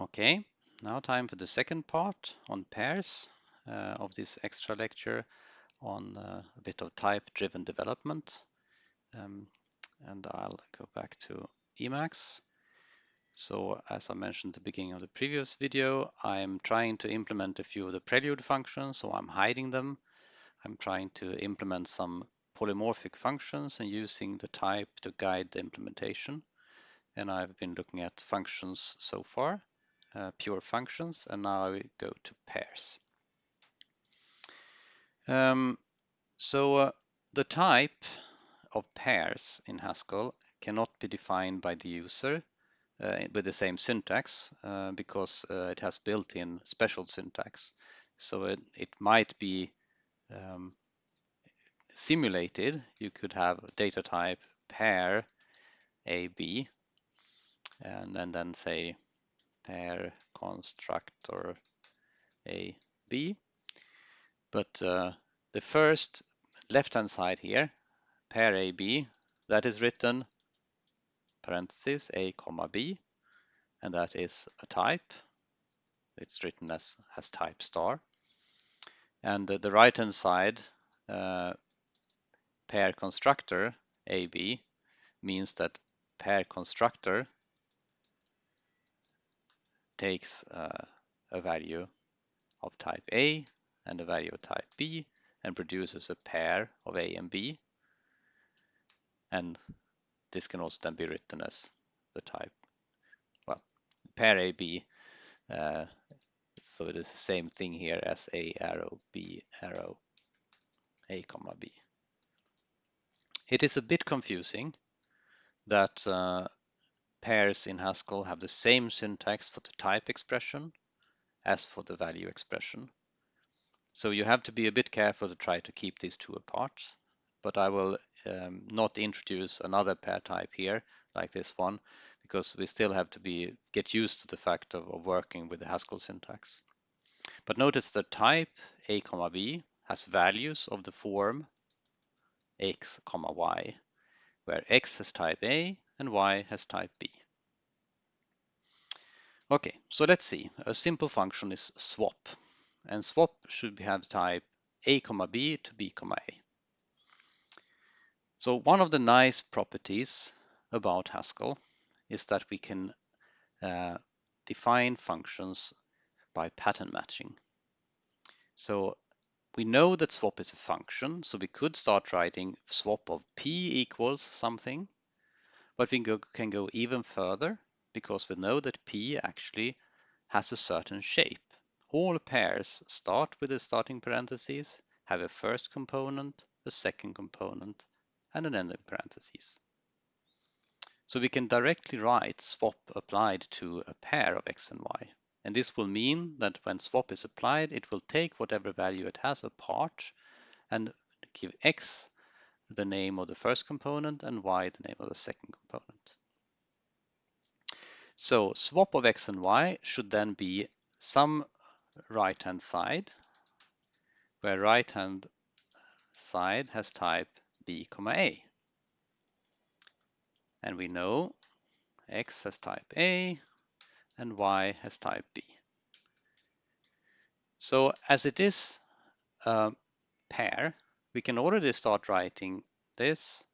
Okay, now time for the second part on pairs uh, of this extra lecture on uh, a bit of type-driven development. Um, and I'll go back to Emacs. So as I mentioned at the beginning of the previous video, I'm trying to implement a few of the prelude functions, so I'm hiding them. I'm trying to implement some polymorphic functions and using the type to guide the implementation. And I've been looking at functions so far uh, pure functions, and now I go to pairs. Um, so uh, the type of pairs in Haskell cannot be defined by the user uh, with the same syntax uh, because uh, it has built-in special syntax. So it, it might be um, simulated. You could have data type pair AB and, and then say pair constructor a b. But uh, the first left hand side here pair a b that is written parentheses a comma b and that is a type. It's written as as type star. And uh, the right hand side uh, pair constructor ab means that pair constructor takes uh, a value of type A and a value of type B and produces a pair of A and B. And this can also then be written as the type, well, pair AB. Uh, so it is the same thing here as A arrow, B arrow, A comma B. It is a bit confusing that uh, pairs in Haskell have the same syntax for the type expression as for the value expression. So you have to be a bit careful to try to keep these two apart, but I will um, not introduce another pair type here like this one because we still have to be get used to the fact of, of working with the Haskell syntax. But notice the type a comma b has values of the form x comma y, where x has type a and y has type b. Okay, so let's see. A simple function is swap, and swap should have type a comma b to b comma a. So one of the nice properties about Haskell is that we can uh, define functions by pattern matching. So we know that swap is a function, so we could start writing swap of p equals something, but we go, can go even further because we know that p actually has a certain shape. All pairs start with the starting parentheses, have a first component, a second component, and an ending parentheses. So we can directly write swap applied to a pair of x and y. And this will mean that when swap is applied, it will take whatever value it has apart and give x the name of the first component and y the name of the second component. So swap of x and y should then be some right-hand side, where right-hand side has type b comma a. And we know x has type a and y has type b. So as it is a pair, we can already start writing this,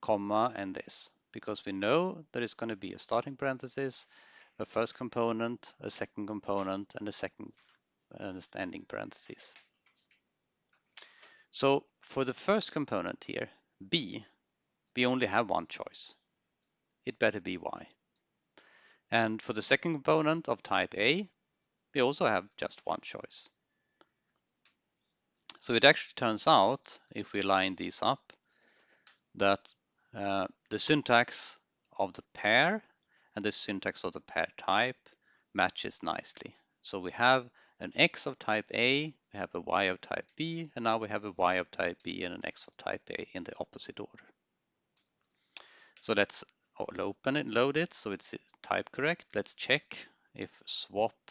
comma, and this, because we know that it's going to be a starting parenthesis, a first component, a second component, and a second uh, ending parenthesis. So for the first component here, b, we only have one choice. It better be y. And for the second component of type A, we also have just one choice. So it actually turns out, if we line these up, that uh, the syntax of the pair and the syntax of the pair type matches nicely. So we have an x of type A, we have a y of type B, and now we have a y of type B and an x of type A in the opposite order. So let's open it, load it, so it's type correct. Let's check if swap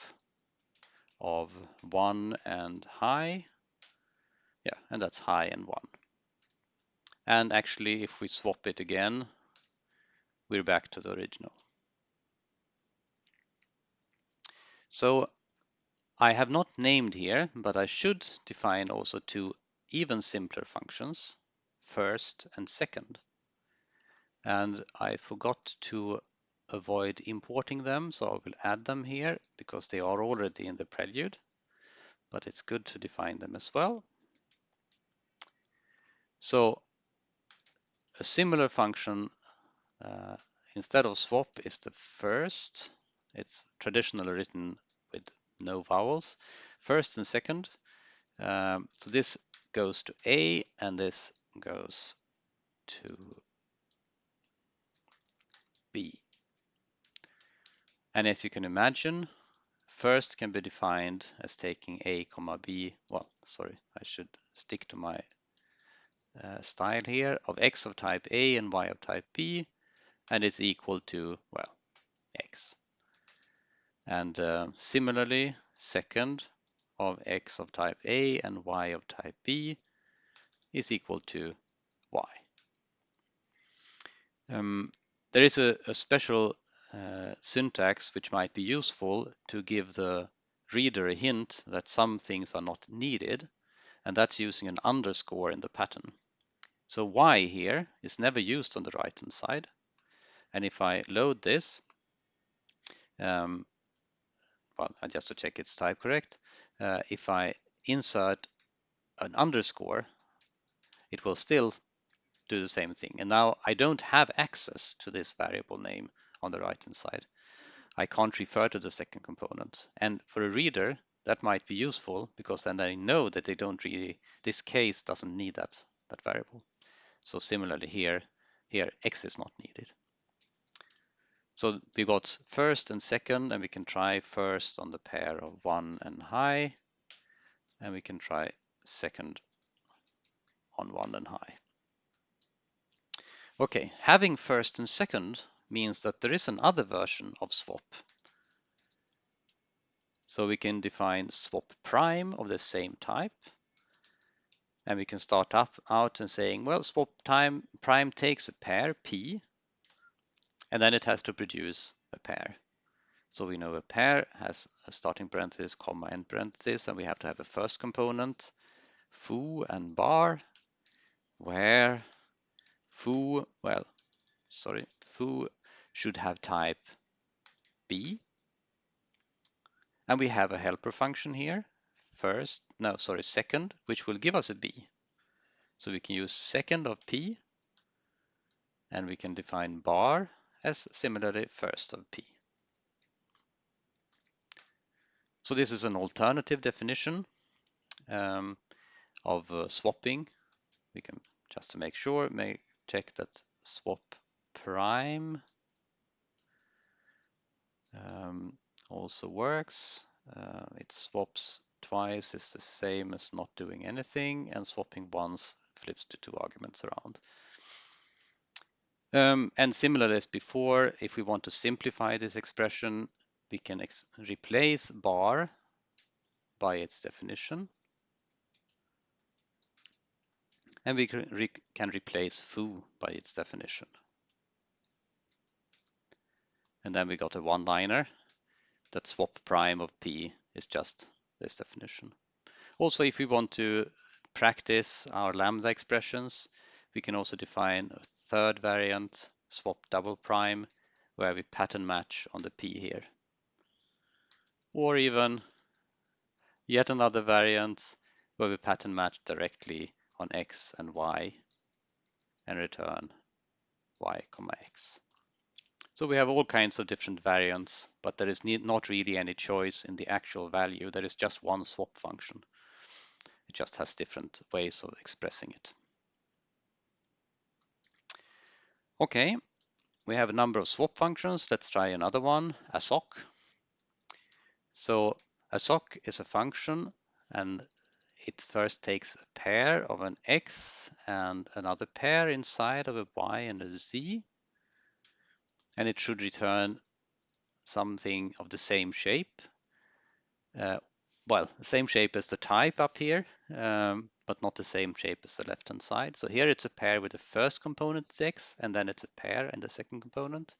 of 1 and high, yeah, and that's high and 1. And actually, if we swap it again, we're back to the original. So I have not named here, but I should define also two even simpler functions, first and second. And I forgot to avoid importing them, so I will add them here because they are already in the prelude, but it's good to define them as well. So a similar function uh, instead of swap is the first. It's traditionally written with no vowels. First and second. Um, so this goes to A and this goes to B. And as you can imagine, first can be defined as taking A comma B. Well, sorry, I should stick to my uh, style here of x of type A and y of type B, and it's equal to, well, x. And uh, similarly, second of x of type A and y of type B is equal to y. Um, there is a, a special uh, syntax which might be useful to give the reader a hint that some things are not needed, and that's using an underscore in the pattern. So y here is never used on the right hand side. And if I load this, um, well, just to check it's type correct, uh, if I insert an underscore, it will still do the same thing. And now I don't have access to this variable name on the right hand side. I can't refer to the second component. And for a reader, that might be useful because then they know that they don't really, this case doesn't need that, that variable. So similarly here, here x is not needed. So we got first and second, and we can try first on the pair of one and high, and we can try second on one and high. Okay, having first and second means that there is another version of swap. So we can define swap prime of the same type, and we can start up out and saying, well, swap time prime takes a pair P, and then it has to produce a pair. So we know a pair has a starting parenthesis, comma, end parenthesis, and we have to have a first component, foo and bar, where foo, well, sorry, foo should have type B. And we have a helper function here, first, no, sorry, second, which will give us a B. So we can use second of P, and we can define bar as similarly first of P. So this is an alternative definition um, of uh, swapping. We can, just to make sure, make, check that swap prime um, also works. Uh, it swaps twice is the same as not doing anything and swapping once flips the two arguments around. Um, and similar as before, if we want to simplify this expression, we can replace bar by its definition. And we can, re can replace foo by its definition. And then we got a one-liner that swap prime of p is just this definition. Also, if we want to practice our lambda expressions, we can also define a third variant, swap double prime, where we pattern match on the p here. Or even yet another variant where we pattern match directly on x and y and return y comma x. So we have all kinds of different variants, but there is not really any choice in the actual value. There is just one swap function. It just has different ways of expressing it. Okay, we have a number of swap functions. Let's try another one, assoc. So assoc is a function and it first takes a pair of an x and another pair inside of a y and a z and it should return something of the same shape. Uh, well, the same shape as the type up here, um, but not the same shape as the left-hand side. So here it's a pair with the first component x, and then it's a pair and the second component.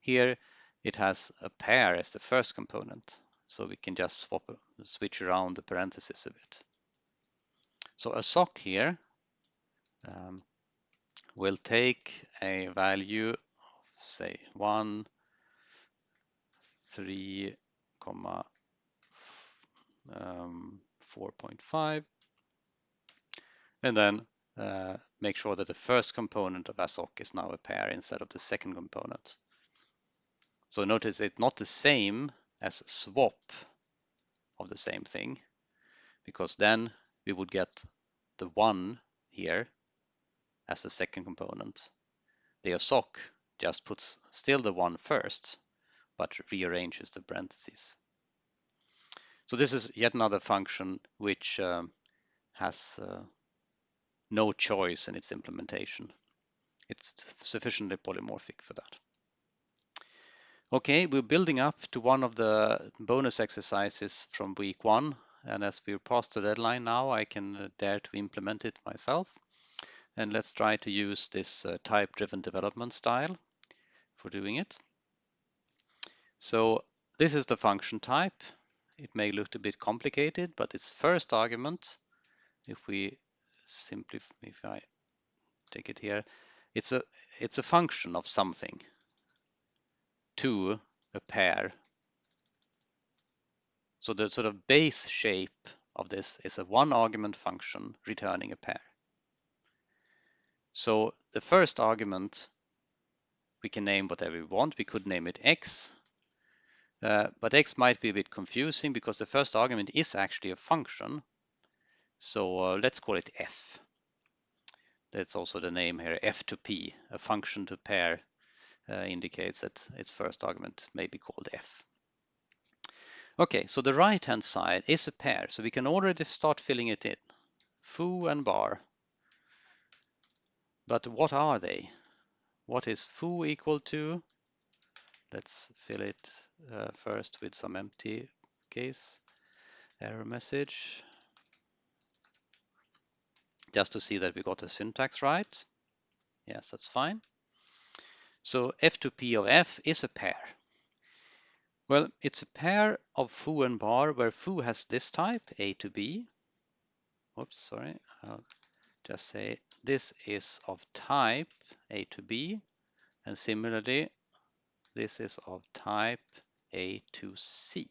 Here it has a pair as the first component. so we can just swap, switch around the parentheses a bit. So assoc here um, will take a value say 1, 3, comma um, 4.5 and then uh, make sure that the first component of assoc is now a pair instead of the second component. So notice it's not the same as swap of the same thing because then we would get the one here as the second component. The assoc just puts still the one first but rearranges the parentheses. So this is yet another function which um, has uh, no choice in its implementation. It's sufficiently polymorphic for that. Okay, we're building up to one of the bonus exercises from week one. And as we're past the deadline now, I can uh, dare to implement it myself. And let's try to use this uh, type-driven development style for doing it. So this is the function type. It may look a bit complicated, but its first argument, if we simply, if I take it here, it's a it's a function of something to a pair. So the sort of base shape of this is a one argument function returning a pair. So the first argument we can name whatever we want. We could name it x, uh, but x might be a bit confusing because the first argument is actually a function. So uh, let's call it f. That's also the name here, f to p, a function to pair uh, indicates that its first argument may be called f. Okay, so the right-hand side is a pair, so we can already start filling it in. Foo and bar. But what are they? What is foo equal to? Let's fill it uh, first with some empty case error message just to see that we got the syntax right. Yes, that's fine. So f to p of f is a pair. Well, it's a pair of foo and bar where foo has this type, a to b. Oops, sorry. I'll just say this is of type a to b. And similarly, this is of type a to c.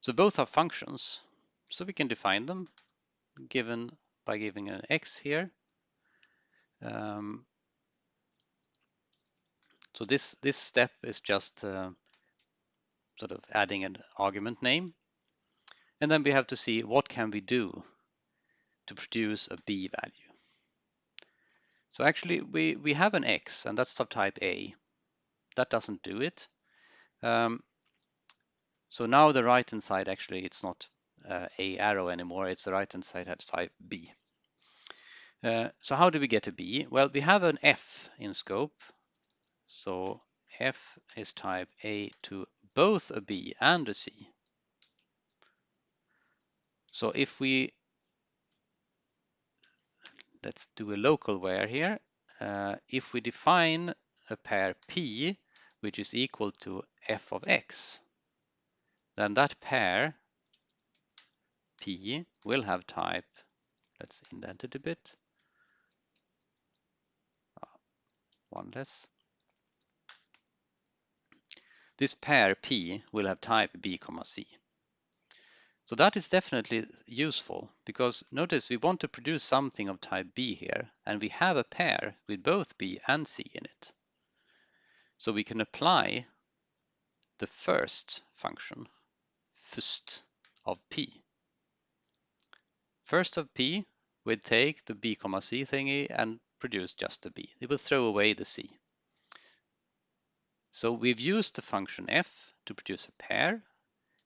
So both are functions, so we can define them given by giving an x here. Um, so this, this step is just uh, sort of adding an argument name. And then we have to see what can we do to produce a b value. So actually we, we have an x and that's of type A. That doesn't do it. Um, so now the right hand side actually it's not uh, a arrow anymore. It's the right hand side has type B. Uh, so how do we get a B? Well, we have an F in scope. So F is type A to both a B and a C. So if we, let's do a local where here. Uh, if we define a pair P, which is equal to f of x, then that pair P will have type, let's indent it a bit, uh, one less. This pair P will have type B comma C. So that is definitely useful because notice we want to produce something of type B here and we have a pair with both B and C in it. So we can apply the first function, first of P. First of P would take the B comma C thingy and produce just the B. It will throw away the C. So we've used the function f to produce a pair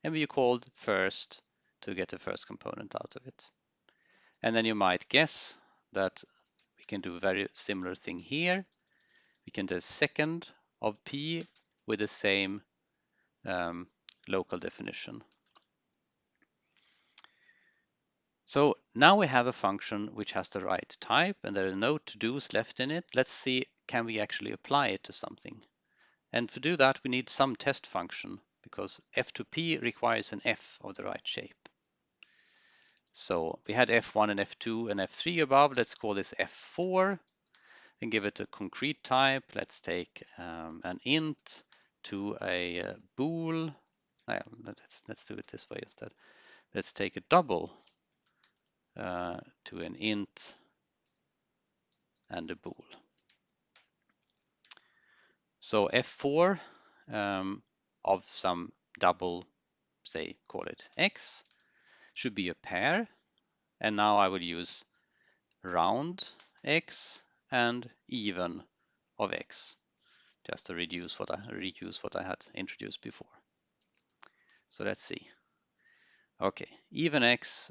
and we called first to get the first component out of it. And then you might guess that we can do a very similar thing here. We can do a second of p with the same um, local definition. So now we have a function which has the right type and there are no to-dos left in it. Let's see, can we actually apply it to something? And to do that, we need some test function because f2p requires an f of the right shape. So we had f1 and f2 and f3 above. Let's call this f4 and give it a concrete type. Let's take um, an int to a uh, bool. let's, let's do it this way instead. Let's take a double uh, to an int and a bool. So f4 um, of some double, say, call it x, should be a pair. And now I will use round x and even of x, just to reduce what I reduce what I had introduced before. So let's see. Okay, even x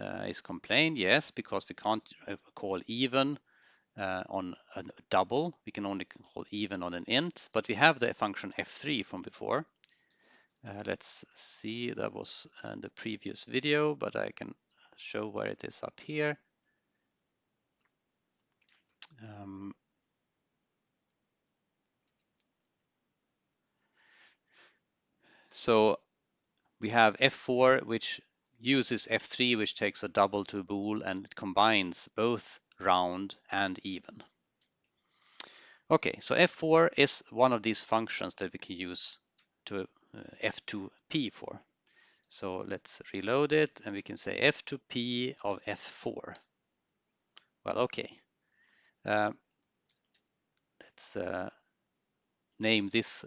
uh, is complained, yes, because we can't uh, call even uh, on a double. We can only call even on an int, but we have the function f3 from before. Uh, let's see, that was in the previous video, but I can show where it is up here. Um, so we have f4, which uses f3, which takes a double to a bool, and it combines both round and even. Okay, so f4 is one of these functions that we can use to uh, f2p for. So let's reload it and we can say f2p of f4. Well, okay. Uh, let's uh, name this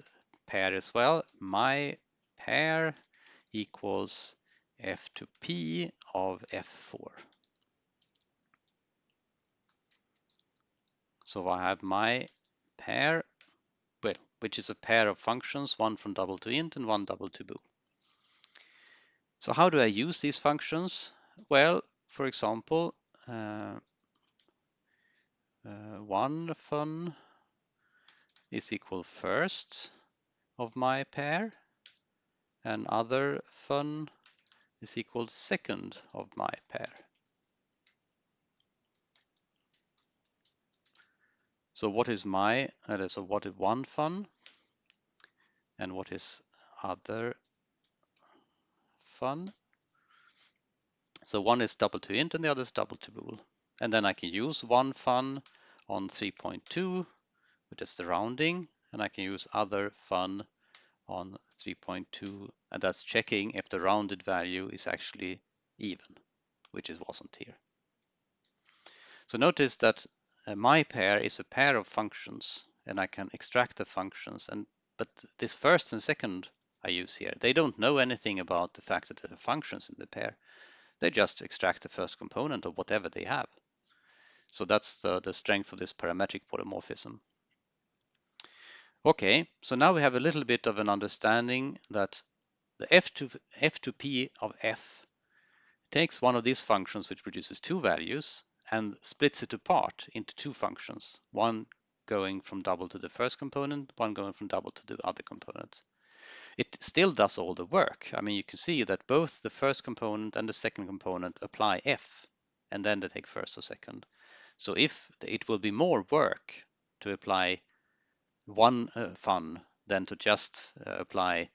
pair as well. My pair equals f2p of f4. So I have my pair, well, which is a pair of functions, one from double to int and one double to bool. So how do I use these functions? Well, for example, uh, uh, one fun is equal first of my pair and other fun is equal second of my pair. So what is my, uh, so what is one fun and what is other fun? So one is double to int and the other is double to bool. And then I can use one fun on 3.2, which is the rounding, and I can use other fun on 3.2, and that's checking if the rounded value is actually even, which it wasn't here. So notice that uh, my pair is a pair of functions and I can extract the functions and but this first and second I use here, they don't know anything about the fact that there are functions in the pair. They just extract the first component of whatever they have. So that's the, the strength of this parametric polymorphism. Okay, so now we have a little bit of an understanding that the f2, f2p of f takes one of these functions which produces two values and splits it apart into two functions, one going from double to the first component, one going from double to the other component. It still does all the work. I mean, you can see that both the first component and the second component apply f, and then they take first or second. So if it will be more work to apply one uh, fun than to just uh, apply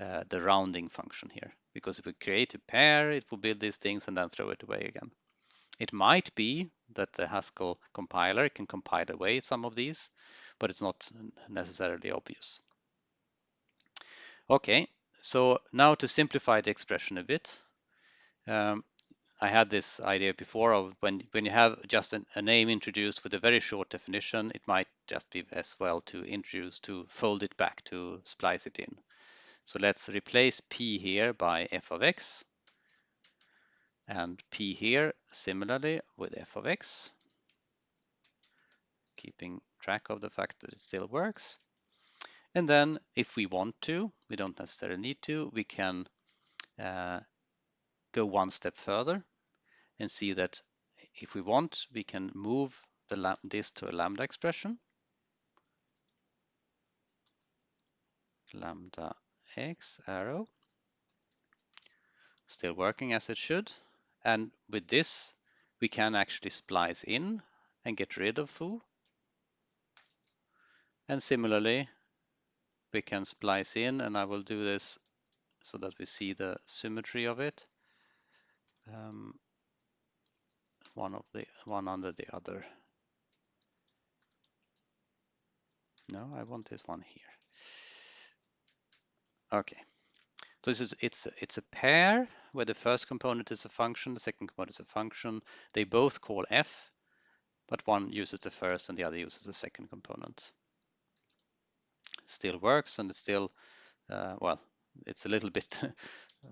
uh, the rounding function here. Because if we create a pair, it will build these things and then throw it away again. It might be that the Haskell compiler can compile away some of these, but it's not necessarily obvious. Okay, so now to simplify the expression a bit, um, I had this idea before of when, when you have just an, a name introduced with a very short definition, it might just be as well to introduce, to fold it back, to splice it in. So let's replace p here by f of x and p here similarly with f of x, keeping track of the fact that it still works. And then if we want to, we don't necessarily need to, we can uh, go one step further and see that if we want, we can move the this to a lambda expression. Lambda x arrow. Still working as it should. And with this, we can actually splice in and get rid of foo. And similarly, we can splice in and I will do this so that we see the symmetry of it. Um, one of the one under the other. No, I want this one here. Okay. So this is it's it's a pair where the first component is a function, the second component is a function. They both call f, but one uses the first and the other uses the second component. Still works and it's still uh, well, it's a little bit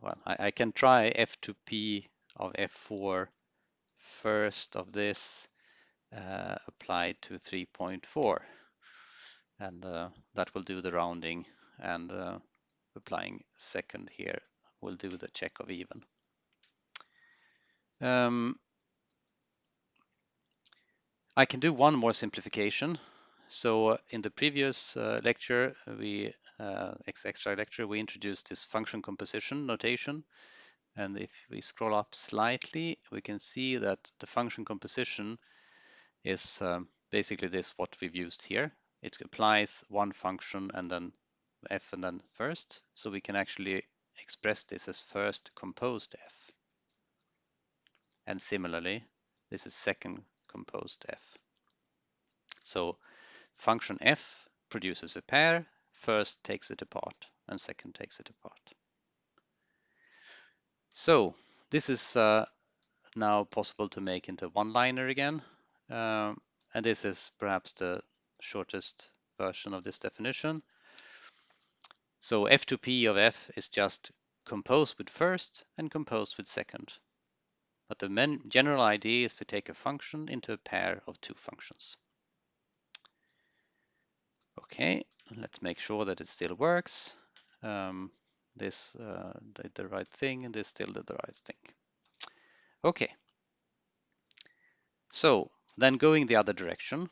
well. I, I can try f to p of f4 first of this uh, applied to 3.4 and uh, that will do the rounding and uh, applying second here will do the check of even. Um, I can do one more simplification. So uh, in the previous uh, lecture, we uh, extra lecture, we introduced this function composition notation. And if we scroll up slightly, we can see that the function composition is um, basically this what we've used here. It applies one function and then f and then first. So we can actually express this as first composed f. And similarly, this is second composed f. So function f produces a pair, first takes it apart and second takes it apart. So this is uh, now possible to make into one-liner again. Um, and this is perhaps the shortest version of this definition. So f2p of f is just composed with first and composed with second. But the general idea is to take a function into a pair of two functions. Okay, let's make sure that it still works. Um, this uh, did the right thing and this still did the right thing. Okay, so then going the other direction,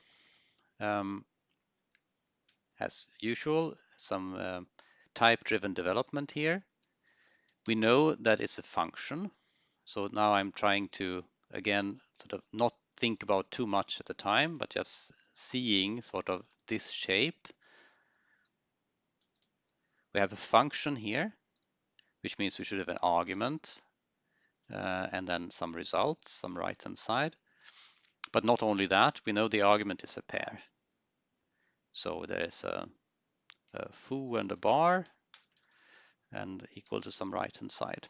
um, as usual, some uh, type-driven development here. We know that it's a function. So now I'm trying to, again, sort of not think about too much at the time, but just seeing sort of this shape. We have a function here, which means we should have an argument uh, and then some results, some right-hand side. But not only that, we know the argument is a pair. So there is a a foo and a bar and equal to some right hand side.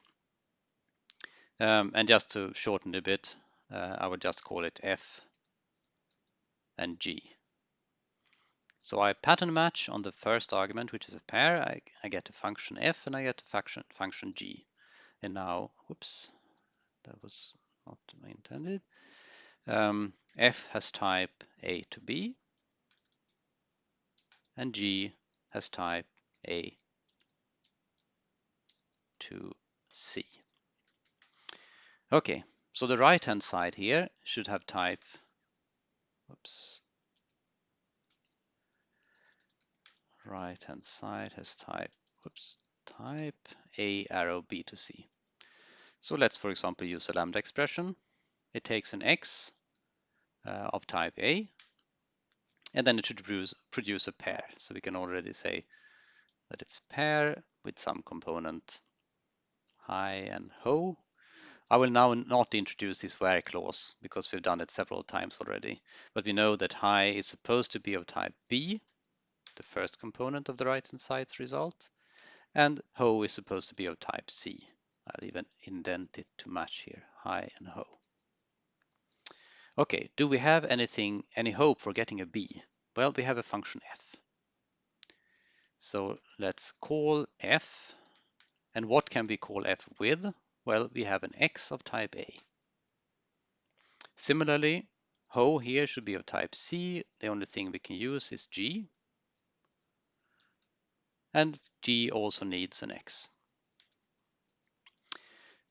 Um, and just to shorten a bit, uh, I would just call it f and g. So I pattern match on the first argument, which is a pair. I, I get a function f and I get a function, function g. And now, whoops, that was not intended. Um, f has type a to b, and g has type A to C. Okay, so the right hand side here should have type, oops, right hand side has type, oops, type A arrow B to C. So let's, for example, use a lambda expression. It takes an x uh, of type A and then it should produce, produce a pair. So we can already say that it's pair with some component high and ho. I will now not introduce this where clause because we've done it several times already. But we know that high is supposed to be of type B, the first component of the right-hand side's result, and ho is supposed to be of type C. I'll even indent it to match here, high and ho. Okay, do we have anything, any hope for getting a b? Well, we have a function f. So let's call f. And what can we call f with? Well, we have an x of type A. Similarly, ho here should be of type C. The only thing we can use is g. And g also needs an x.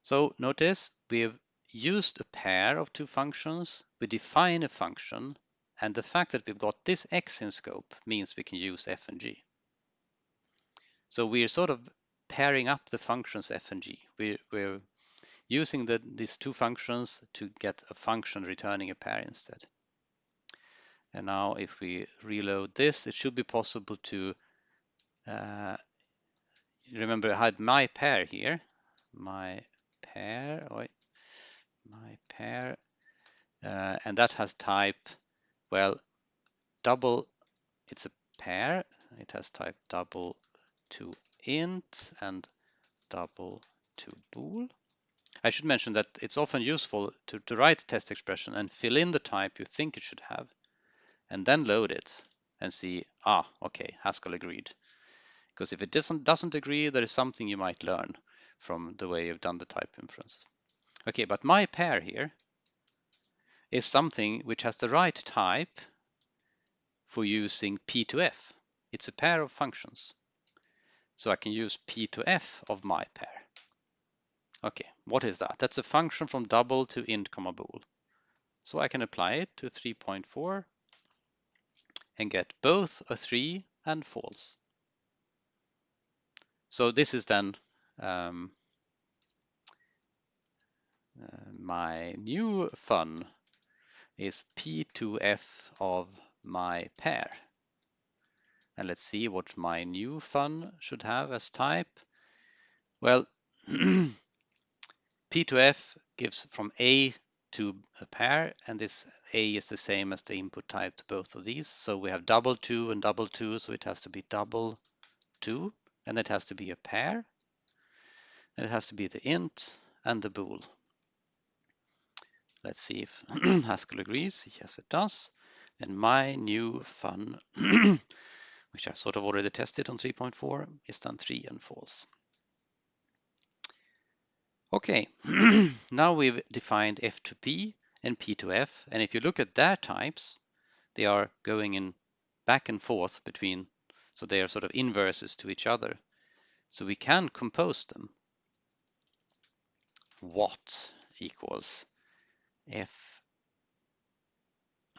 So notice we've used a pair of two functions, we define a function, and the fact that we've got this x in scope means we can use f and g. So we're sort of pairing up the functions f and g. We're, we're using the, these two functions to get a function returning a pair instead. And now if we reload this, it should be possible to uh, remember I had my pair here, my pair, my pair, uh, and that has type, well, double, it's a pair, it has type double to int and double to bool. I should mention that it's often useful to, to write a test expression and fill in the type you think it should have, and then load it and see, ah, okay, Haskell agreed. Because if it doesn't, doesn't agree, there is something you might learn from the way you've done the type inference. Okay, but my pair here is something which has the right type for using P to F. It's a pair of functions. So I can use P to F of my pair. Okay, what is that? That's a function from double to int comma bool. So I can apply it to 3.4 and get both a 3 and false. So this is then um, my new fun is P2F of my pair. And let's see what my new fun should have as type. Well, P2F gives from A to a pair, and this A is the same as the input type to both of these. So we have double to and double to, so it has to be double to, and it has to be a pair, and it has to be the int and the bool. Let's see if Haskell agrees. Yes, it does. And my new fun, which I sort of already tested on 3.4, is then 3 and false. Okay, now we've defined F to P and P to F. And if you look at their types, they are going in back and forth between, so they are sort of inverses to each other. So we can compose them. What equals F,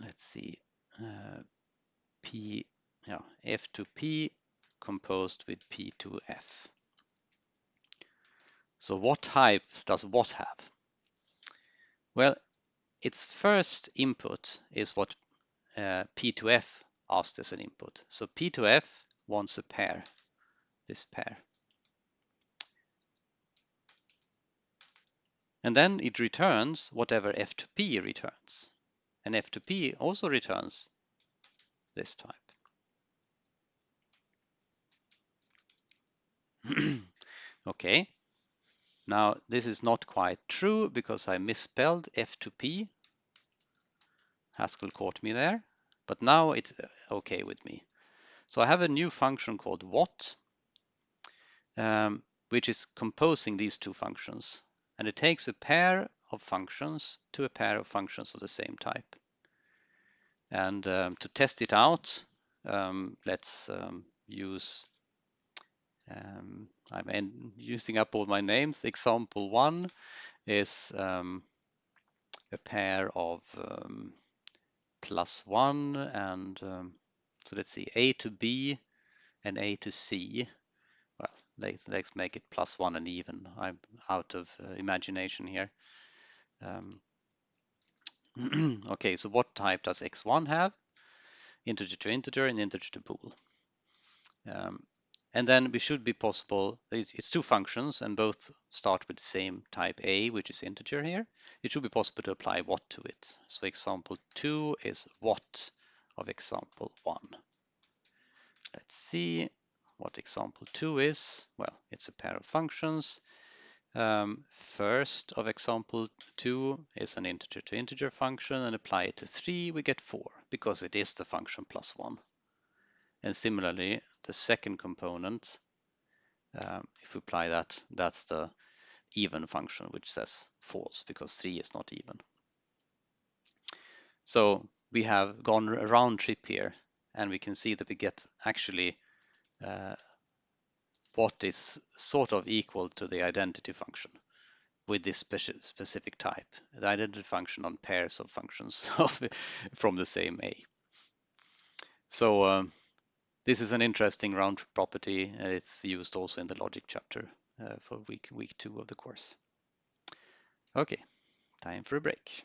let's see, uh, P, yeah, F to P composed with P to F. So what type does what have? Well, its first input is what uh, p to f asked as an input. So p to f wants a pair, this pair. And then it returns whatever F2P returns. And F2P also returns this type. okay, now, this is not quite true because I misspelled F to P. Haskell caught me there, but now it's uh, okay with me. So I have a new function called what, um, which is composing these two functions. And it takes a pair of functions to a pair of functions of the same type. And um, to test it out, um, let's um, use um, I'm using up all my names. Example one is um, a pair of um, plus one and so let's see A to B and A to C. Well, let's, let's make it plus one and even. I'm out of uh, imagination here. Um, okay, so what type does x1 have? Integer to integer and integer to bool. Um, and then we should be possible, it's two functions and both start with the same type A, which is integer here. It should be possible to apply what to it. So example two is what of example one. Let's see what example two is. Well, it's a pair of functions. Um, first of example two is an integer to integer function and apply it to three, we get four because it is the function plus one. And similarly, the second component, um, if we apply that, that's the even function, which says false because 3 is not even. So we have gone a round trip here, and we can see that we get actually uh, what is sort of equal to the identity function with this speci specific type, the identity function on pairs of functions from the same A. So um, this is an interesting round property. It's used also in the logic chapter uh, for week, week two of the course. Okay, time for a break.